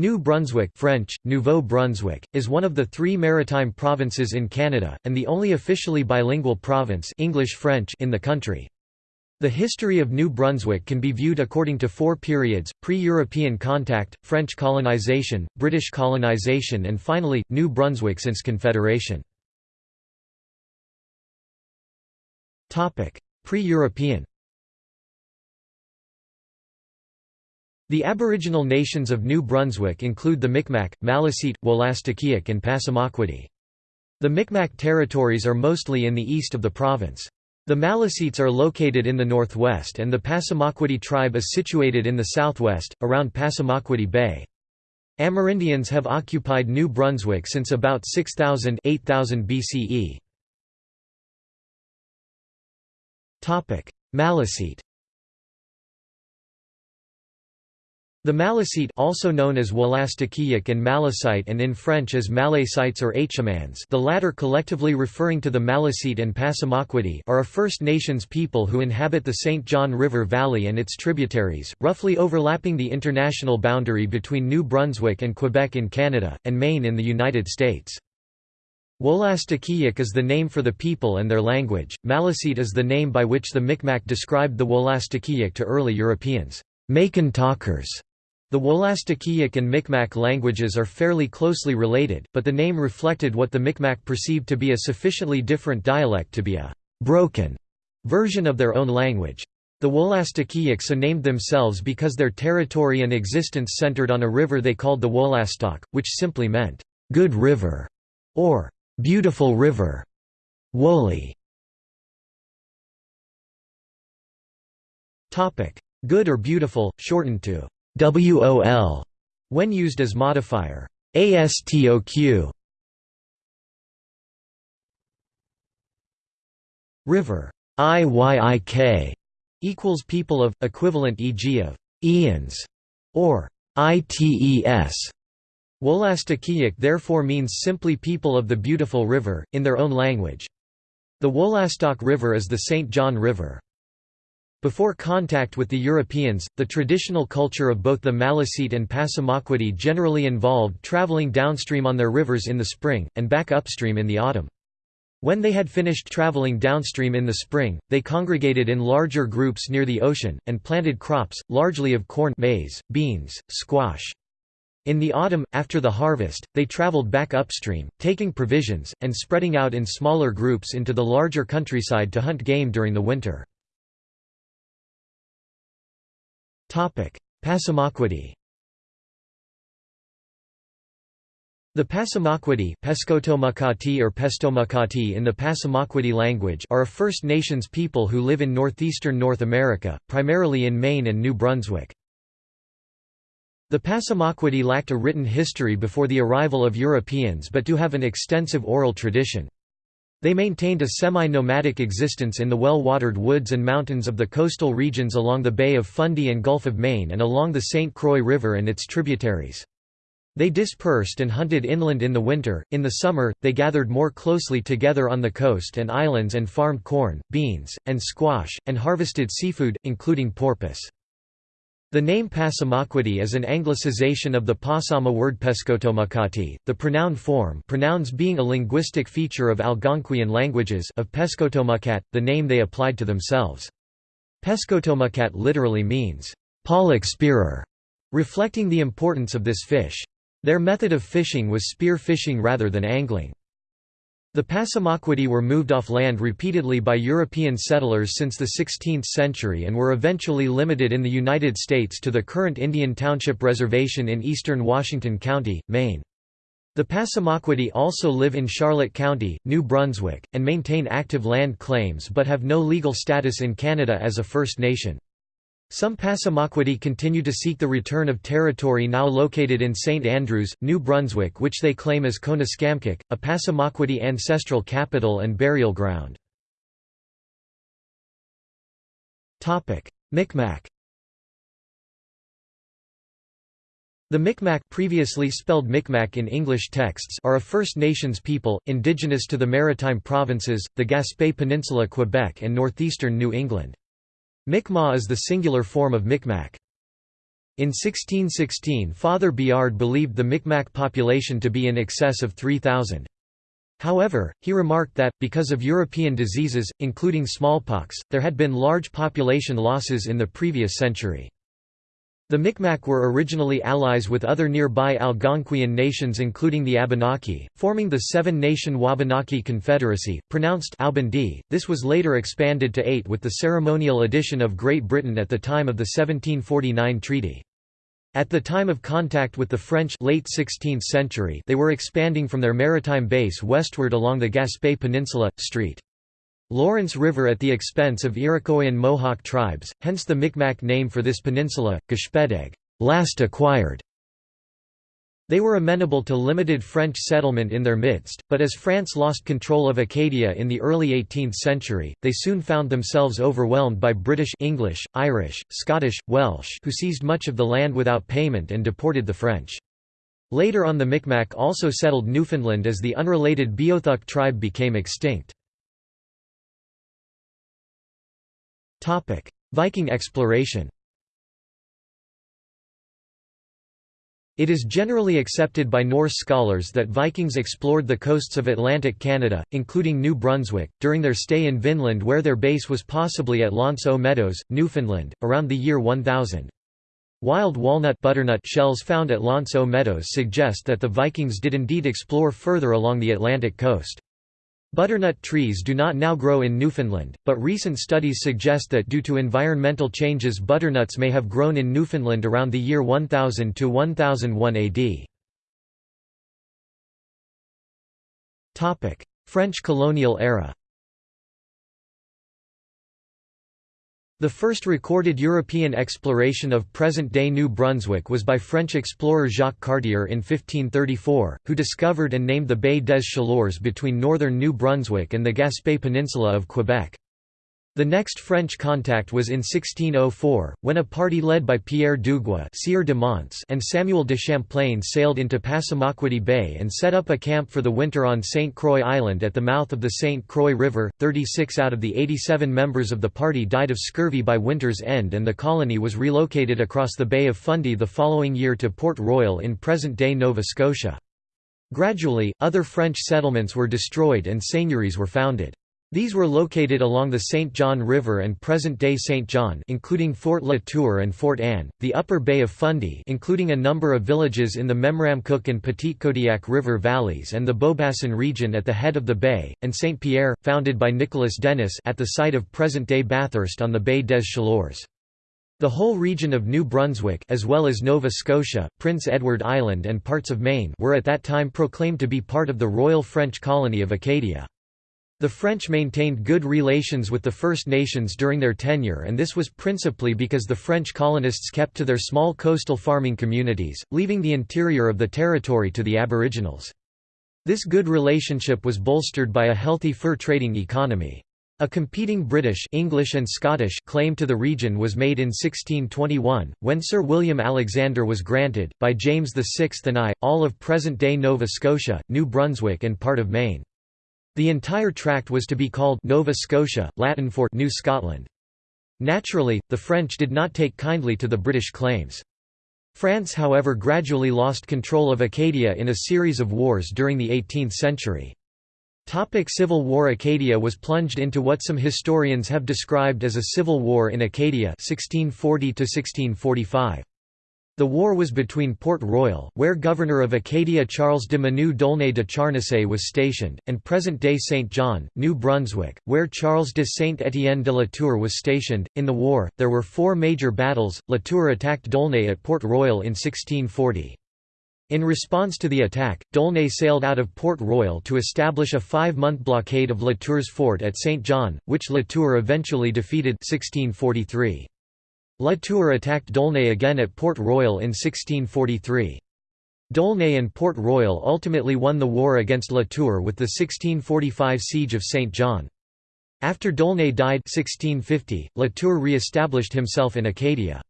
New Brunswick French, Nouveau Brunswick, is one of the three maritime provinces in Canada, and the only officially bilingual province English-French in the country. The history of New Brunswick can be viewed according to four periods, pre-European contact, French colonization, British colonization and finally, New Brunswick since Confederation. Pre-European The aboriginal nations of New Brunswick include the Micmac, Maliseet, Wolastoqiyik and Passamaquoddy. The Micmac territories are mostly in the east of the province. The Maliseets are located in the northwest and the Passamaquoddy tribe is situated in the southwest, around Passamaquoddy Bay. Amerindians have occupied New Brunswick since about 6000 8000 BCE. Maliseet The Maliseet also known as Wolastoqiyik and Malecite and in French as Malécites or Hmans the latter collectively referring to the Maliseet and Passamaquoddy are a First Nations people who inhabit the St. John River Valley and its tributaries, roughly overlapping the international boundary between New Brunswick and Quebec in Canada, and Maine in the United States. Wolastoqiyik is the name for the people and their language, Maliseet is the name by which the Micmac described the Wolastoqiyik to early Europeans, Macon talkers. The Wolastoqiyik and Micmac languages are fairly closely related, but the name reflected what the Micmac perceived to be a sufficiently different dialect to be a «broken» version of their own language. The Wolastoqiyik so named themselves because their territory and existence centered on a river they called the Wolastoq, which simply meant «good river» or «beautiful river» Woli. Good or beautiful, shortened to WOL when used as modifier ASTOQ River IYIK equals people of equivalent e.g. of Ians or ITES Wolastoqiyik therefore means simply people of the beautiful river in their own language The Wolastoq River is the St. John River before contact with the Europeans, the traditional culture of both the Maliseet and Passamaquoddy generally involved traveling downstream on their rivers in the spring, and back upstream in the autumn. When they had finished traveling downstream in the spring, they congregated in larger groups near the ocean, and planted crops, largely of corn maize, beans, squash. In the autumn, after the harvest, they traveled back upstream, taking provisions, and spreading out in smaller groups into the larger countryside to hunt game during the winter. Passamaquoddy The Passamaquoddy or Pestomakati in the Passamaquoddy language are a First Nations people who live in northeastern North America, primarily in Maine and New Brunswick. The Passamaquoddy lacked a written history before the arrival of Europeans but do have an extensive oral tradition. They maintained a semi-nomadic existence in the well-watered woods and mountains of the coastal regions along the Bay of Fundy and Gulf of Maine and along the St. Croix River and its tributaries. They dispersed and hunted inland in the winter, in the summer, they gathered more closely together on the coast and islands and farmed corn, beans, and squash, and harvested seafood, including porpoise. The name Passamaquoddy is an anglicization of the Passama word Pescotomakati, the pronoun form pronouns being a linguistic feature of Algonquian languages of Pescotomacat, the name they applied to themselves. Pescotomacat literally means, pollock spearer, reflecting the importance of this fish. Their method of fishing was spear fishing rather than angling. The Passamaquoddy were moved off land repeatedly by European settlers since the 16th century and were eventually limited in the United States to the current Indian Township Reservation in eastern Washington County, Maine. The Passamaquoddy also live in Charlotte County, New Brunswick, and maintain active land claims but have no legal status in Canada as a First Nation. Some Passamaquoddy continue to seek the return of territory now located in St. Andrews, New Brunswick which they claim as Koniskambkik, a Passamaquoddy ancestral capital and burial ground. Micmac The Micmac previously spelled Micmac in English texts are a First Nations people, indigenous to the Maritime Provinces, the Gaspé Peninsula Quebec and northeastern New England. Mi'kmaq is the singular form of Micmac. In 1616 Father Biard believed the Micmac population to be in excess of 3,000. However, he remarked that, because of European diseases, including smallpox, there had been large population losses in the previous century. The Micmac were originally allies with other nearby Algonquian nations including the Abenaki, forming the seven-nation Wabanaki Confederacy, pronounced Albandi. This was later expanded to eight with the ceremonial addition of Great Britain at the time of the 1749 treaty. At the time of contact with the French late 16th century they were expanding from their maritime base westward along the Gaspé Peninsula, St. Lawrence River at the expense of Iroquois and Mohawk tribes, hence the Micmac name for this peninsula, Gashpedeg last acquired". They were amenable to limited French settlement in their midst, but as France lost control of Acadia in the early 18th century, they soon found themselves overwhelmed by British English, Irish, Scottish, Welsh who seized much of the land without payment and deported the French. Later on the Micmac also settled Newfoundland as the unrelated Beothuk tribe became extinct. Viking exploration It is generally accepted by Norse scholars that Vikings explored the coasts of Atlantic Canada, including New Brunswick, during their stay in Vinland where their base was possibly at L'Anse aux Meadows, Newfoundland, around the year 1000. Wild walnut butternut shells found at L'Anse aux Meadows suggest that the Vikings did indeed explore further along the Atlantic coast. Butternut trees do not now grow in Newfoundland, but recent studies suggest that due to environmental changes butternuts may have grown in Newfoundland around the year 1000 to 1001 AD. French colonial era The first recorded European exploration of present-day New Brunswick was by French explorer Jacques Cartier in 1534, who discovered and named the Baie des Chaleurs between northern New Brunswick and the Gaspé Peninsula of Quebec. The next French contact was in 1604, when a party led by Pierre Dugua Sieur de and Samuel de Champlain sailed into Passamaquoddy Bay and set up a camp for the winter on St. Croix Island at the mouth of the St. Croix River. 36 out of the 87 members of the party died of scurvy by winter's end and the colony was relocated across the Bay of Fundy the following year to Port Royal in present-day Nova Scotia. Gradually, other French settlements were destroyed and seigneuries were founded. These were located along the St. John River and present-day St. John including Fort La Tour and Fort Anne, the upper Bay of Fundy including a number of villages in the Memramcook and Petitcodiac River valleys and the Beaubassin region at the head of the bay, and St. Pierre, founded by Nicolas Denys at the site of present-day Bathurst on the Baie des Chaleurs. The whole region of New Brunswick as well as Nova Scotia, Prince Edward Island and parts of Maine were at that time proclaimed to be part of the Royal French colony of Acadia. The French maintained good relations with the First Nations during their tenure and this was principally because the French colonists kept to their small coastal farming communities, leaving the interior of the territory to the Aboriginals. This good relationship was bolstered by a healthy fur trading economy. A competing British English and Scottish claim to the region was made in 1621, when Sir William Alexander was granted, by James VI and I, all of present-day Nova Scotia, New Brunswick and part of Maine. The entire tract was to be called Nova Scotia, Latin for New Scotland. Naturally, the French did not take kindly to the British claims. France however gradually lost control of Acadia in a series of wars during the 18th century. Topic Civil War Acadia was plunged into what some historians have described as a civil war in Acadia 1640 1645. The war was between Port Royal, where Governor of Acadia Charles de Menou d'Aulnay de Charnisay was stationed, and present-day St. John, New Brunswick, where Charles de Saint-Étienne de la Tour was stationed. In the war, there were four major battles. La Tour attacked d'Aulnay at Port Royal in 1640. In response to the attack, d'Aulnay sailed out of Port Royal to establish a five-month blockade of La Tour's fort at St. John, which La Tour eventually defeated 1643. La Tour attacked d'Aulnay again at Port Royal in 1643. D'Aulnay and Port Royal ultimately won the war against La Tour with the 1645 siege of St. John. After d'Aulnay died 1650, La Tour re-established himself in Acadia.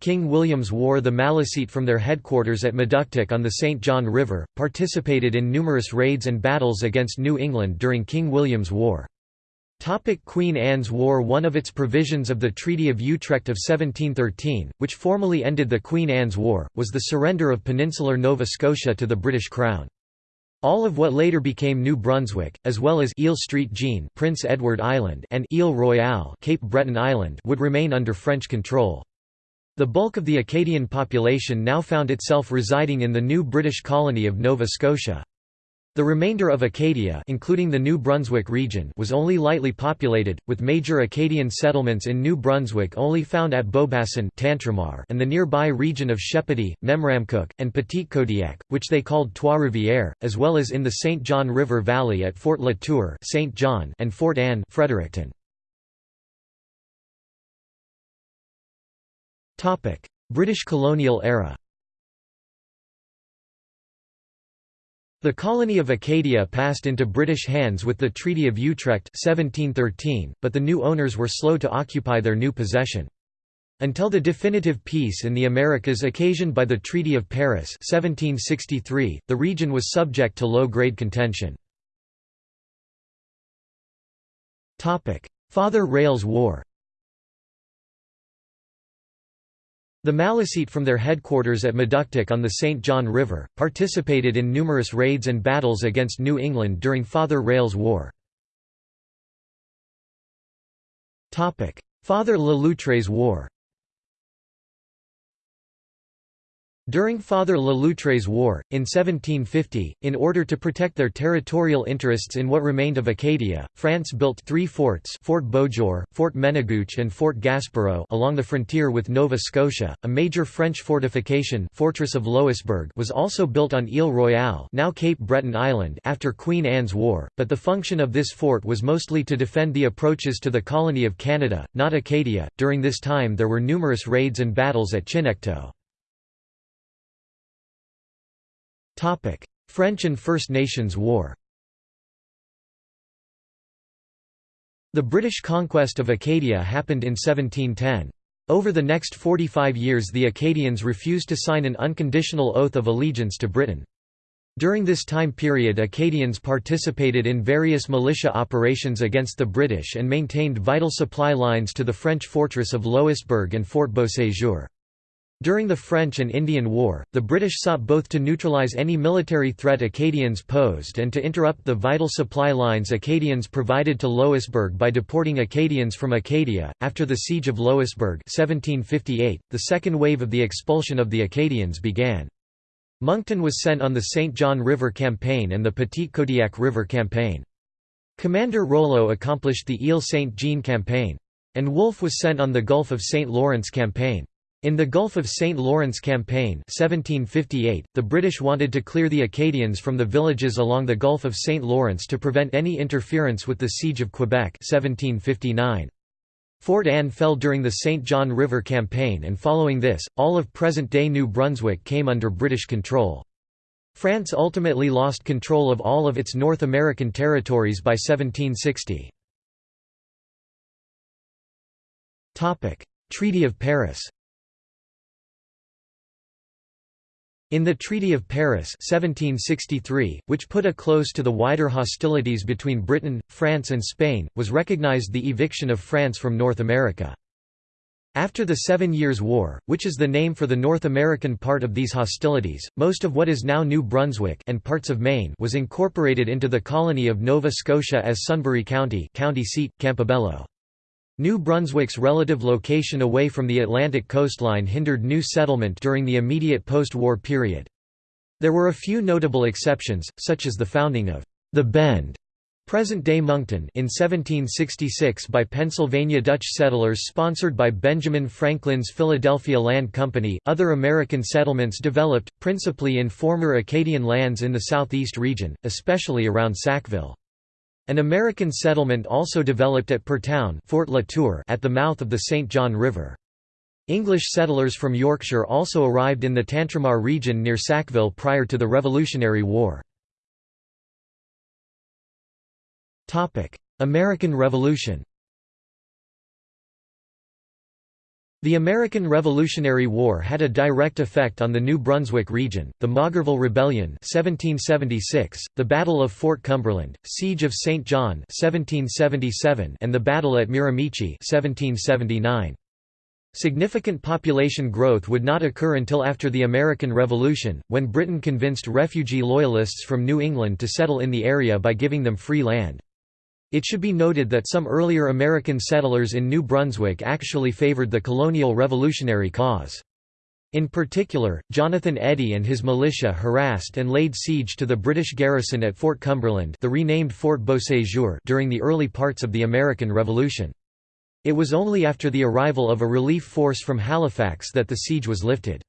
King William's War The Maliseet from their headquarters at Meductic on the St. John River, participated in numerous raids and battles against New England during King William's War. Topic Queen Anne's War One of its provisions of the Treaty of Utrecht of 1713, which formally ended the Queen Anne's War, was the surrender of peninsular Nova Scotia to the British Crown. All of what later became New Brunswick, as well as Ile Street Jean Prince Edward Island and Ile Royale Cape Breton Island would remain under French control. The bulk of the Acadian population now found itself residing in the new British colony of Nova Scotia. The remainder of Acadia including the New Brunswick region was only lightly populated, with major Acadian settlements in New Brunswick only found at Beaubassin and the nearby region of Shepparton, Memramcook, and Petitcodiac, which they called Trois-Rivières, as well as in the St. John River Valley at Fort La Tour St. John and Fort Anne Fredericton. British colonial era The colony of Acadia passed into British hands with the Treaty of Utrecht 1713, but the new owners were slow to occupy their new possession. Until the definitive peace in the Americas occasioned by the Treaty of Paris 1763, the region was subject to low-grade contention. Father Rale's War The Maliseet from their headquarters at Meductic on the St. John River, participated in numerous raids and battles against New England during Father Rale's War. Father Le Loutre's War During Father Le Loutre's War, in 1750, in order to protect their territorial interests in what remained of Acadia, France built three forts Fort Beauséjour, Fort Menagoueche and Fort Gaspereau along the frontier with Nova Scotia. A major French fortification Fortress of Louisbourg was also built on Ile Royale now Cape Breton Island after Queen Anne's War, but the function of this fort was mostly to defend the approaches to the colony of Canada, not Acadia. During this time there were numerous raids and battles at Chignecto. French and First Nations War The British conquest of Acadia happened in 1710. Over the next 45 years the Acadians refused to sign an unconditional oath of allegiance to Britain. During this time period Acadians participated in various militia operations against the British and maintained vital supply lines to the French fortress of Louisbourg and Fort Beauséjour. During the French and Indian War, the British sought both to neutralize any military threat Acadians posed and to interrupt the vital supply lines Acadians provided to Louisbourg by deporting Acadians from Acadia. After the Siege of Louisbourg 1758, the second wave of the expulsion of the Acadians began. Monckton was sent on the St. John River Campaign and the Petitcodiac River Campaign. Commander Rollo accomplished the Ile Saint-Jean Campaign. And Wolfe was sent on the Gulf of St. Lawrence Campaign. In the Gulf of St. Lawrence Campaign 1758, the British wanted to clear the Acadians from the villages along the Gulf of St. Lawrence to prevent any interference with the Siege of Quebec 1759. Fort Anne fell during the St. John River Campaign and following this, all of present-day New Brunswick came under British control. France ultimately lost control of all of its North American territories by 1760. Treaty of Paris In the Treaty of Paris 1763, which put a close to the wider hostilities between Britain, France and Spain, was recognized the eviction of France from North America. After the Seven Years' War, which is the name for the North American part of these hostilities, most of what is now New Brunswick and parts of Maine was incorporated into the colony of Nova Scotia as Sunbury County county seat, Campobello. New Brunswick's relative location away from the Atlantic coastline hindered new settlement during the immediate post-war period. There were a few notable exceptions, such as the founding of the Bend present-day Moncton in 1766 by Pennsylvania Dutch settlers sponsored by Benjamin Franklin's Philadelphia Land Company. Other American settlements developed, principally in former Acadian lands in the southeast region, especially around Sackville. An American settlement also developed at Parrtown Fort La Tour at the mouth of the St. John River. English settlers from Yorkshire also arrived in the Tantramar region near Sackville prior to the Revolutionary War. American Revolution The American Revolutionary War had a direct effect on the New Brunswick region, the Maugerville Rebellion 1776, the Battle of Fort Cumberland, Siege of St. John 1777, and the Battle at Miramichi 1779. Significant population growth would not occur until after the American Revolution, when Britain convinced refugee Loyalists from New England to settle in the area by giving them free land. It should be noted that some earlier American settlers in New Brunswick actually favored the colonial revolutionary cause. In particular, Jonathan Eddy and his militia harassed and laid siege to the British garrison at Fort Cumberland the renamed Fort Beauséjour during the early parts of the American Revolution. It was only after the arrival of a relief force from Halifax that the siege was lifted.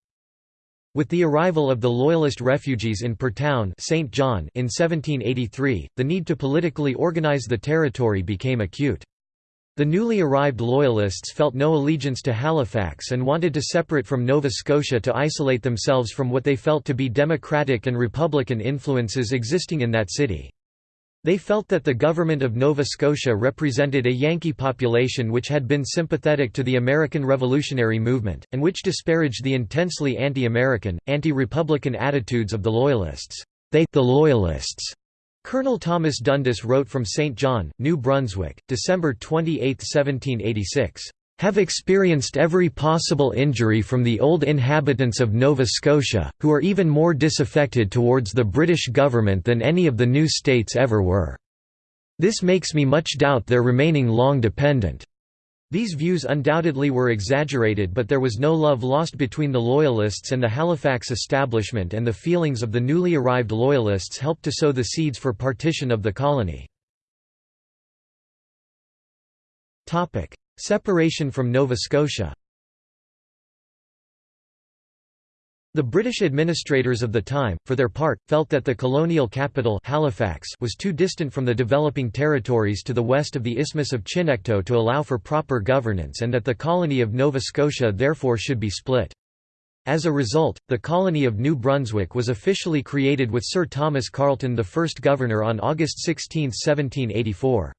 With the arrival of the Loyalist refugees in Parrtown St. John in 1783, the need to politically organize the territory became acute. The newly arrived Loyalists felt no allegiance to Halifax and wanted to separate from Nova Scotia to isolate themselves from what they felt to be democratic and republican influences existing in that city. They felt that the government of Nova Scotia represented a Yankee population which had been sympathetic to the American Revolutionary movement, and which disparaged the intensely anti-American, anti-republican attitudes of the Loyalists. They the Loyalists. Colonel Thomas Dundas wrote from St. John, New Brunswick, December 28, 1786 have experienced every possible injury from the old inhabitants of Nova Scotia, who are even more disaffected towards the British government than any of the new states ever were. This makes me much doubt their remaining long dependent. These views undoubtedly were exaggerated but there was no love lost between the Loyalists and the Halifax establishment and the feelings of the newly arrived Loyalists helped to sow the seeds for partition of the colony. Separation from Nova Scotia The British administrators of the time, for their part, felt that the colonial capital Halifax was too distant from the developing territories to the west of the Isthmus of Chignecto to allow for proper governance and that the colony of Nova Scotia therefore should be split. As a result, the colony of New Brunswick was officially created with Sir Thomas Carleton the first governor on August 16, 1784.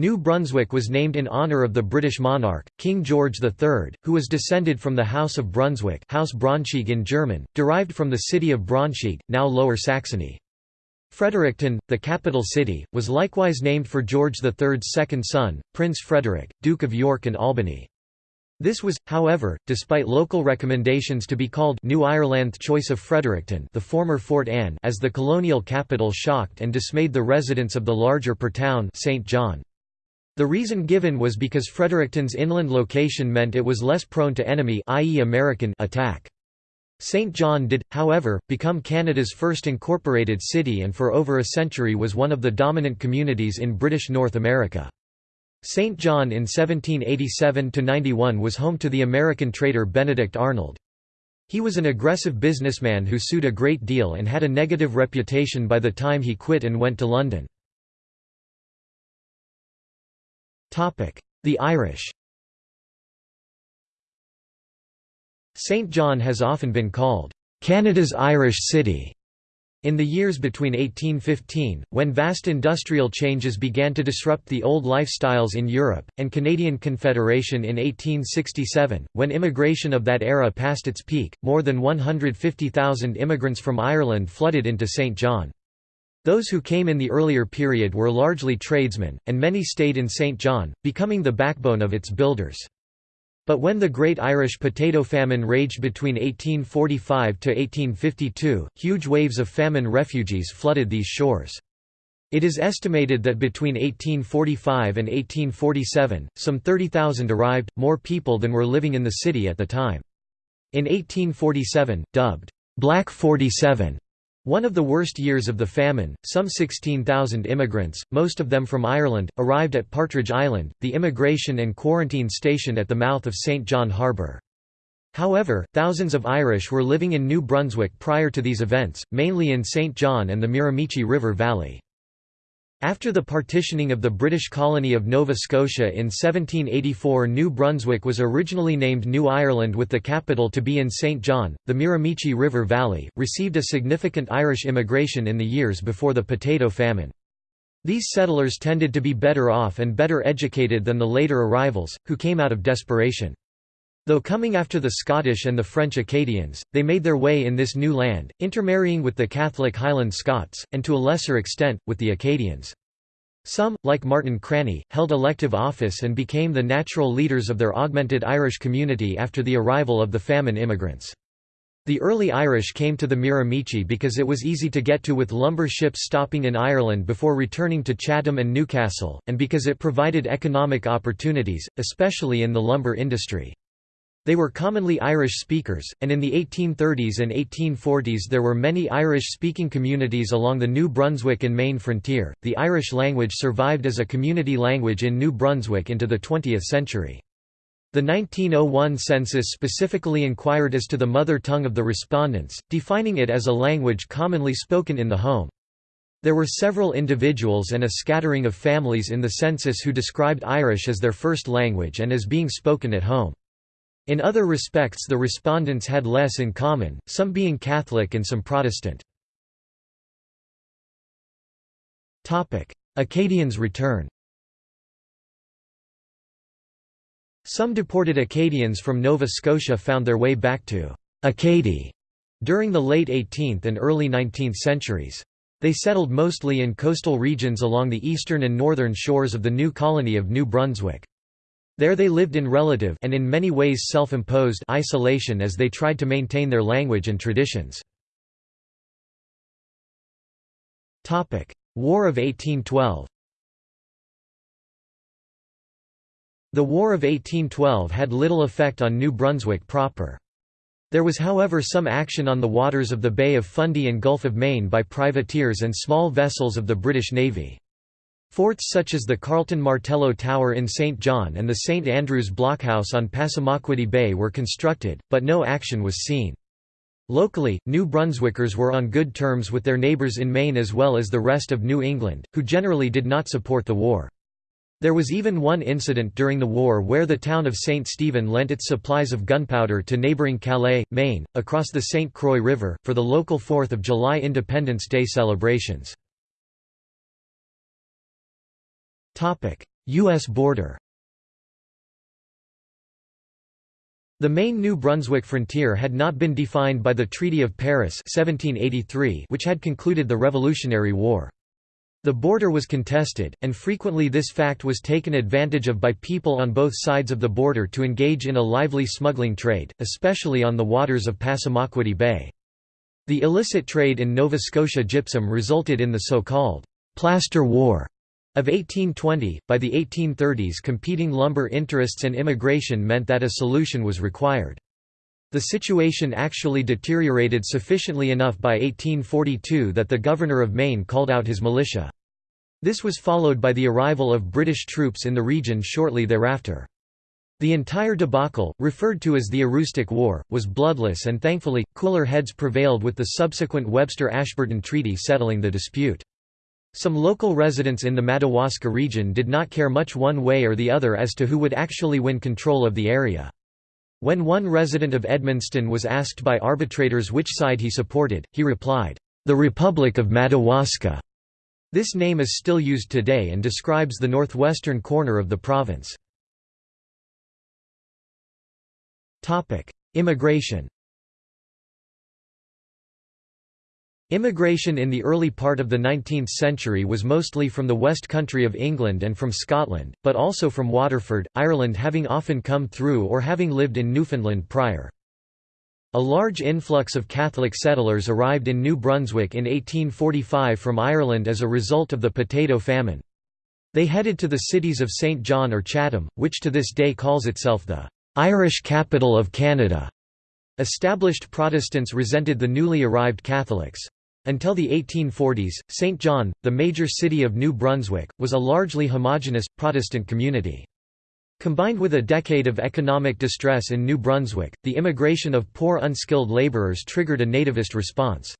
New Brunswick was named in honour of the British monarch, King George III, who was descended from the House of Brunswick House Braunschweig in German, derived from the city of Braunschweig, now Lower Saxony. Fredericton, the capital city, was likewise named for George III's second son, Prince Frederick, Duke of York and Albany. This was, however, despite local recommendations to be called New Ireland choice of Fredericton the former Fort Anne as the colonial capital shocked and dismayed the residents of the larger Parrtown St. John. The reason given was because Fredericton's inland location meant it was less prone to enemy i.e. American attack. St. John did, however, become Canada's first incorporated city and for over a century was one of the dominant communities in British North America. St. John in 1787–91 was home to the American trader Benedict Arnold. He was an aggressive businessman who sued a great deal and had a negative reputation by the time he quit and went to London. The Irish St. John has often been called, "...Canada's Irish City." In the years between 1815, when vast industrial changes began to disrupt the old lifestyles in Europe, and Canadian Confederation in 1867, when immigration of that era passed its peak, more than 150,000 immigrants from Ireland flooded into St. John. Those who came in the earlier period were largely tradesmen, and many stayed in St. John, becoming the backbone of its builders. But when the Great Irish Potato Famine raged between 1845 to 1852, huge waves of famine refugees flooded these shores. It is estimated that between 1845 and 1847, some 30,000 arrived, more people than were living in the city at the time. In 1847, dubbed, "'Black 47' One of the worst years of the famine, some 16,000 immigrants, most of them from Ireland, arrived at Partridge Island, the immigration and quarantine station at the mouth of St. John Harbour. However, thousands of Irish were living in New Brunswick prior to these events, mainly in St. John and the Miramichi River Valley. After the partitioning of the British colony of Nova Scotia in 1784 New Brunswick was originally named New Ireland with the capital to be in St. John. The Miramichi River Valley, received a significant Irish immigration in the years before the potato famine. These settlers tended to be better off and better educated than the later arrivals, who came out of desperation. Though coming after the Scottish and the French Acadians, they made their way in this new land, intermarrying with the Catholic Highland Scots, and to a lesser extent, with the Acadians. Some, like Martin Cranny, held elective office and became the natural leaders of their augmented Irish community after the arrival of the famine immigrants. The early Irish came to the Miramichi because it was easy to get to with lumber ships stopping in Ireland before returning to Chatham and Newcastle, and because it provided economic opportunities, especially in the lumber industry. They were commonly Irish speakers, and in the 1830s and 1840s there were many Irish speaking communities along the New Brunswick and Maine frontier. The Irish language survived as a community language in New Brunswick into the 20th century. The 1901 census specifically inquired as to the mother tongue of the respondents, defining it as a language commonly spoken in the home. There were several individuals and a scattering of families in the census who described Irish as their first language and as being spoken at home. In other respects the respondents had less in common, some being Catholic and some Protestant. Acadians return Some deported Acadians from Nova Scotia found their way back to Acadie during the late 18th and early 19th centuries. They settled mostly in coastal regions along the eastern and northern shores of the new colony of New Brunswick. There they lived in relative and in many ways self-imposed isolation as they tried to maintain their language and traditions. War of 1812 The War of 1812 had little effect on New Brunswick proper. There was however some action on the waters of the Bay of Fundy and Gulf of Maine by privateers and small vessels of the British Navy. Forts such as the Carleton Martello Tower in St. John and the St. Andrews Blockhouse on Passamaquoddy Bay were constructed, but no action was seen. Locally, New Brunswickers were on good terms with their neighbours in Maine as well as the rest of New England, who generally did not support the war. There was even one incident during the war where the town of St. Stephen lent its supplies of gunpowder to neighbouring Calais, Maine, across the St. Croix River, for the local 4th of July Independence Day celebrations. U.S. border The main New Brunswick frontier had not been defined by the Treaty of Paris 1783 which had concluded the Revolutionary War. The border was contested, and frequently this fact was taken advantage of by people on both sides of the border to engage in a lively smuggling trade, especially on the waters of Passamaquoddy Bay. The illicit trade in Nova Scotia gypsum resulted in the so-called «plaster war» Of 1820, by the 1830s competing lumber interests and immigration meant that a solution was required. The situation actually deteriorated sufficiently enough by 1842 that the governor of Maine called out his militia. This was followed by the arrival of British troops in the region shortly thereafter. The entire debacle, referred to as the Aroostook War, was bloodless and thankfully, cooler heads prevailed with the subsequent Webster-Ashburton Treaty settling the dispute. Some local residents in the Madawaska region did not care much one way or the other as to who would actually win control of the area. When one resident of Edmundston was asked by arbitrators which side he supported, he replied, "'The Republic of Madawaska'". This name is still used today and describes the northwestern corner of the province. Immigration Immigration in the early part of the 19th century was mostly from the west country of England and from Scotland, but also from Waterford, Ireland having often come through or having lived in Newfoundland prior. A large influx of Catholic settlers arrived in New Brunswick in 1845 from Ireland as a result of the potato famine. They headed to the cities of St. John or Chatham, which to this day calls itself the "'Irish capital of Canada'". Established Protestants resented the newly arrived Catholics. Until the 1840s, St. John, the major city of New Brunswick, was a largely homogeneous, Protestant community. Combined with a decade of economic distress in New Brunswick, the immigration of poor unskilled labourers triggered a nativist response.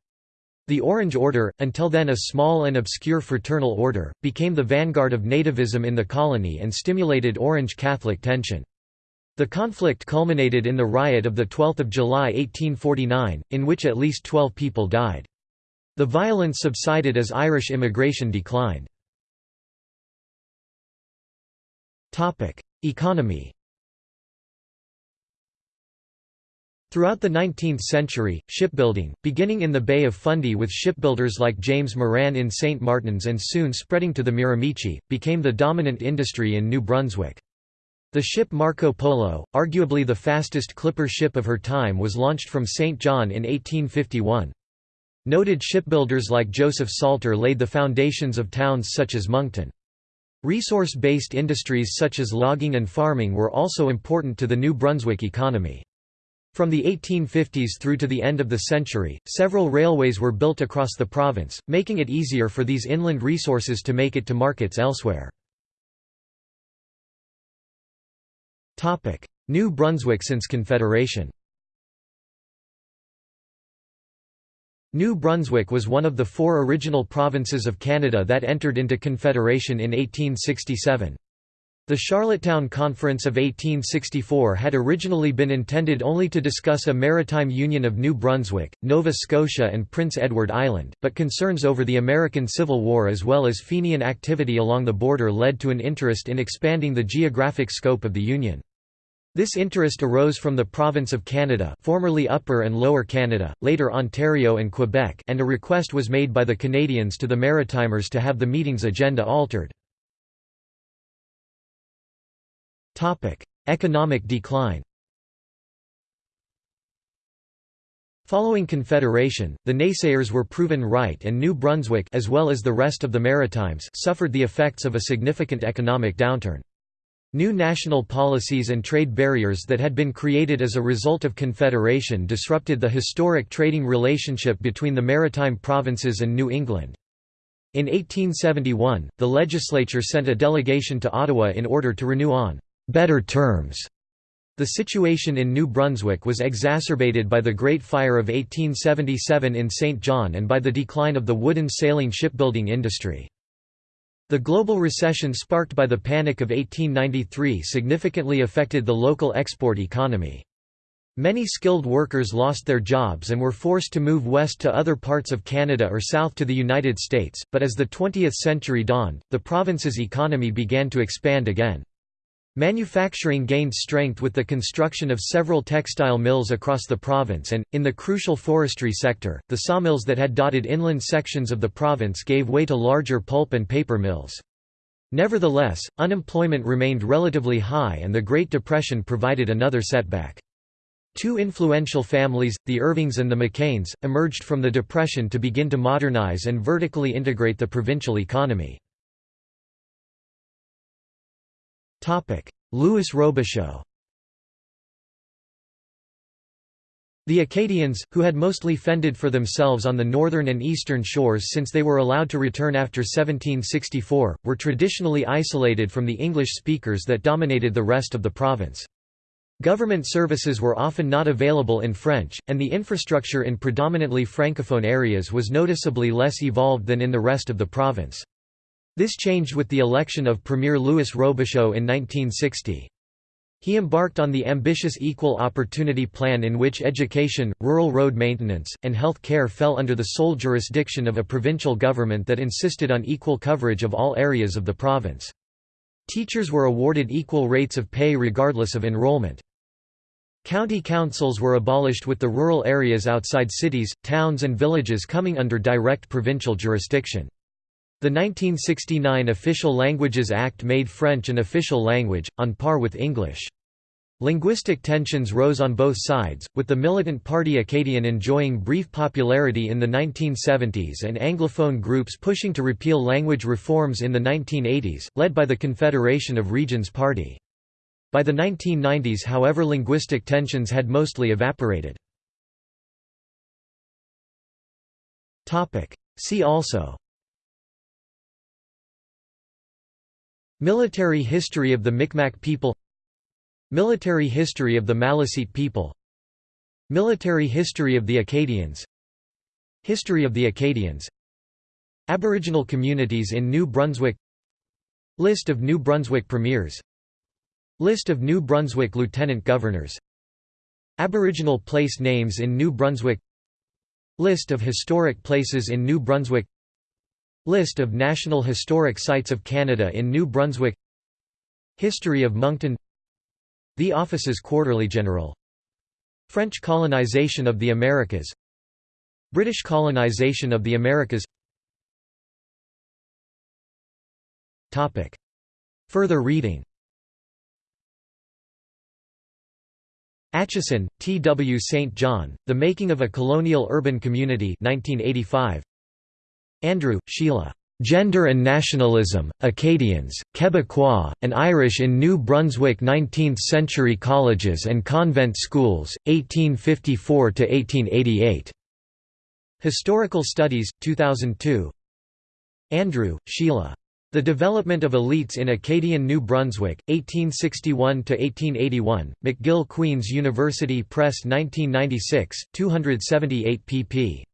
The Orange Order, until then a small and obscure fraternal order, became the vanguard of nativism in the colony and stimulated Orange Catholic tension. The conflict culminated in the riot of 12 July 1849, in which at least 12 people died. The violence subsided as Irish immigration declined. Economy Throughout the 19th century, shipbuilding, beginning in the Bay of Fundy with shipbuilders like James Moran in St. Martins and soon spreading to the Miramichi, became the dominant industry in New Brunswick. The ship Marco Polo, arguably the fastest clipper ship of her time was launched from St. John in 1851. Noted shipbuilders like Joseph Salter laid the foundations of towns such as Moncton. Resource-based industries such as logging and farming were also important to the New Brunswick economy. From the 1850s through to the end of the century, several railways were built across the province, making it easier for these inland resources to make it to markets elsewhere. New Brunswick since Confederation New Brunswick was one of the four original provinces of Canada that entered into Confederation in 1867. The Charlottetown Conference of 1864 had originally been intended only to discuss a maritime union of New Brunswick, Nova Scotia and Prince Edward Island, but concerns over the American Civil War as well as Fenian activity along the border led to an interest in expanding the geographic scope of the Union. This interest arose from the province of Canada formerly Upper and Lower Canada, later Ontario and Quebec and a request was made by the Canadians to the Maritimers to have the meeting's agenda altered. Economic decline Following Confederation, the naysayers were proven right and New Brunswick as well as the rest of the Maritimes suffered the effects of a significant economic downturn. New national policies and trade barriers that had been created as a result of Confederation disrupted the historic trading relationship between the maritime provinces and New England. In 1871, the legislature sent a delegation to Ottawa in order to renew on better terms. The situation in New Brunswick was exacerbated by the Great Fire of 1877 in St. John and by the decline of the wooden sailing shipbuilding industry. The global recession sparked by the Panic of 1893 significantly affected the local export economy. Many skilled workers lost their jobs and were forced to move west to other parts of Canada or south to the United States, but as the 20th century dawned, the province's economy began to expand again. Manufacturing gained strength with the construction of several textile mills across the province and, in the crucial forestry sector, the sawmills that had dotted inland sections of the province gave way to larger pulp and paper mills. Nevertheless, unemployment remained relatively high and the Great Depression provided another setback. Two influential families, the Irvings and the McCains, emerged from the Depression to begin to modernize and vertically integrate the provincial economy. Louis Robichaud The Acadians, who had mostly fended for themselves on the northern and eastern shores since they were allowed to return after 1764, were traditionally isolated from the English speakers that dominated the rest of the province. Government services were often not available in French, and the infrastructure in predominantly francophone areas was noticeably less evolved than in the rest of the province. This changed with the election of Premier Louis Robichaud in 1960. He embarked on the ambitious Equal Opportunity Plan in which education, rural road maintenance, and health care fell under the sole jurisdiction of a provincial government that insisted on equal coverage of all areas of the province. Teachers were awarded equal rates of pay regardless of enrollment. County councils were abolished with the rural areas outside cities, towns and villages coming under direct provincial jurisdiction. The 1969 Official Languages Act made French an official language, on par with English. Linguistic tensions rose on both sides, with the militant Parti Acadien enjoying brief popularity in the 1970s and Anglophone groups pushing to repeal language reforms in the 1980s, led by the Confederation of Regions Party. By the 1990s however linguistic tensions had mostly evaporated. See also Military history of the Micmac people Military history of the Maliseet people Military history of the Acadians History of the Acadians Aboriginal communities in New Brunswick List of New Brunswick premiers List of New Brunswick lieutenant governors Aboriginal place names in New Brunswick List of historic places in New Brunswick List of National Historic Sites of Canada in New Brunswick History of Moncton The Office's Quarterly General French colonization of the Americas British colonization of the Americas Topic. Further reading Acheson, T. W. St. John, The Making of a Colonial Urban Community 1985. Andrew, Sheila. Gender and Nationalism, Acadians, Quebecois, and Irish in New Brunswick 19th-century Colleges and Convent Schools, 1854–1888. Historical Studies, 2002 Andrew, Sheila. The Development of Elites in Acadian New Brunswick, 1861–1881, McGill Queen's University Press 1996, 278 pp.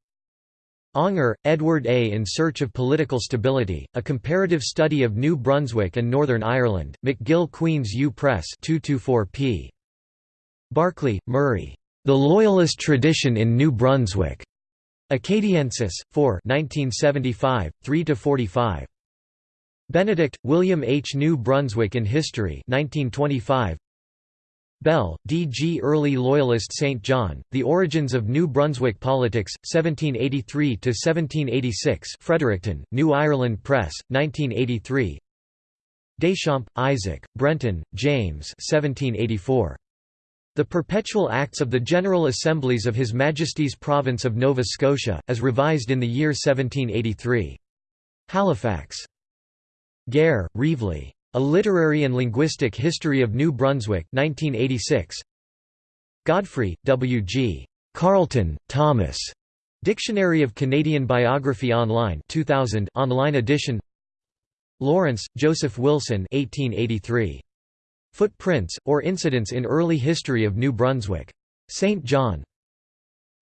Aunger, Edward A. In Search of Political Stability, A Comparative Study of New Brunswick and Northern Ireland, McGill Queen's U Press 224 p. Barkley, Murray. The Loyalist Tradition in New Brunswick. Acadiensis, 4 1975, 3–45. Benedict, William H. New Brunswick in History 1925. Bell, D. G. Early Loyalist St. John, The Origins of New Brunswick Politics, 1783–1786 Fredericton, New Ireland Press, 1983 Deschamps, Isaac, Brenton, James 1784. The Perpetual Acts of the General Assemblies of His Majesty's Province of Nova Scotia, as revised in the year 1783. Halifax. Gair, Reavley. A Literary and Linguistic History of New Brunswick 1986. Godfrey, W. G. Carleton, Thomas. Dictionary of Canadian Biography Online 2000 online edition Lawrence, Joseph Wilson 1883. Footprints, or Incidents in Early History of New Brunswick. St. John.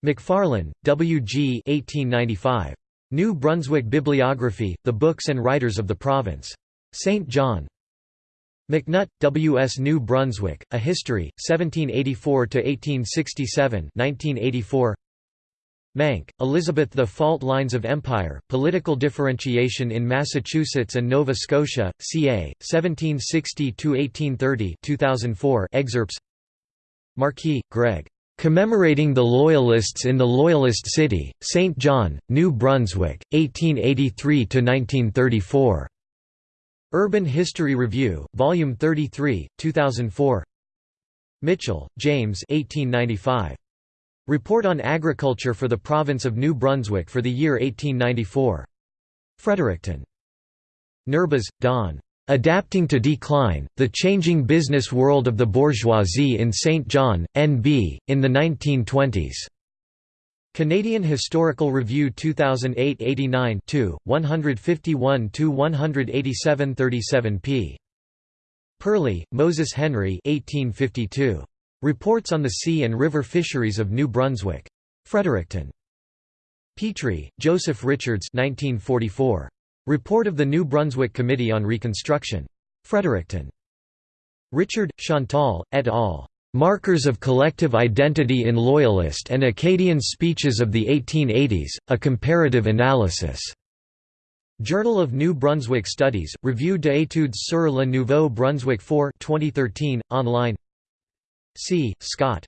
McFarlane, W. G. 1895. New Brunswick Bibliography, The Books and Writers of the Province. St. John. McNutt, W. S. New Brunswick, A History, 1784–1867 1984. Mancke, Elizabeth The Fault Lines of Empire, Political Differentiation in Massachusetts and Nova Scotia, ca. 1760–1830 2004 excerpts Marquis, Greg. Commemorating the Loyalists in the Loyalist City, St. John, New Brunswick, 1883–1934. Urban History Review, Volume 33, 2004 Mitchell, James 1895. Report on Agriculture for the Province of New Brunswick for the year 1894. Fredericton. Nerbas, Don. Adapting to Decline, The Changing Business World of the Bourgeoisie in St. John, N.B., in the 1920s. Canadian Historical Review 2008-89 151–187 37 Perley, Moses Henry 1852. Reports on the Sea and River Fisheries of New Brunswick. Fredericton. Petrie, Joseph Richards 1944. Report of the New Brunswick Committee on Reconstruction. Fredericton. Richard, Chantal, et al. Markers of Collective Identity in Loyalist and Acadian Speeches of the 1880s, A Comparative Analysis. Journal of New Brunswick Studies, Revue d'études sur le Nouveau Brunswick 4 2013, online See. Scott.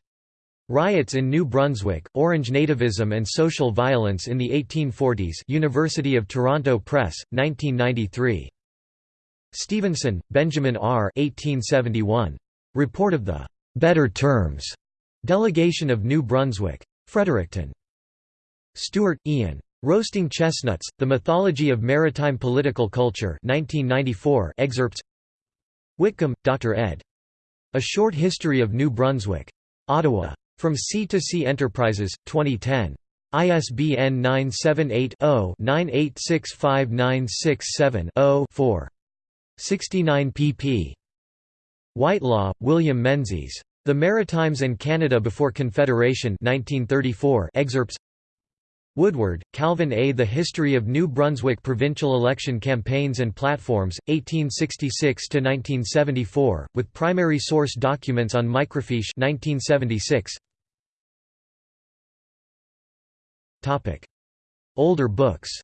Riots in New Brunswick, Orange Nativism and Social Violence in the 1840s University of Toronto Press, 1993. Stevenson, Benjamin R. 1871. Report of the «Better Terms» Delegation of New Brunswick. Fredericton. Stewart, Ian. Roasting Chestnuts, The Mythology of Maritime Political Culture 1994 excerpts Whitcomb, Dr. ed. A Short History of New Brunswick. Ottawa. From Sea to Sea Enterprises, 2010. ISBN 978-0-9865967-0-4. 69 pp. Whitelaw, William Menzies. The Maritimes and Canada Before Confederation 1934 excerpts Woodward, Calvin A. The History of New Brunswick Provincial Election Campaigns and Platforms, 1866–1974, with primary source documents on microfiche 1976. Older books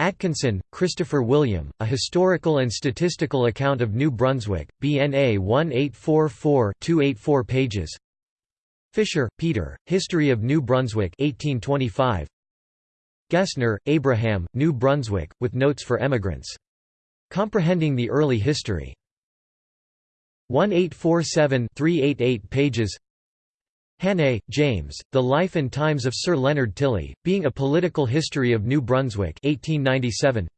Atkinson, Christopher William, A Historical and Statistical Account of New Brunswick, BNA 1844-284 pages Fisher, Peter, History of New Brunswick 1825. Gesner, Abraham, New Brunswick, with Notes for Emigrants. Comprehending the Early History. 1847-388 pages Hannay, James, The Life and Times of Sir Leonard Tilley, Being a Political History of New Brunswick 1897.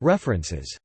References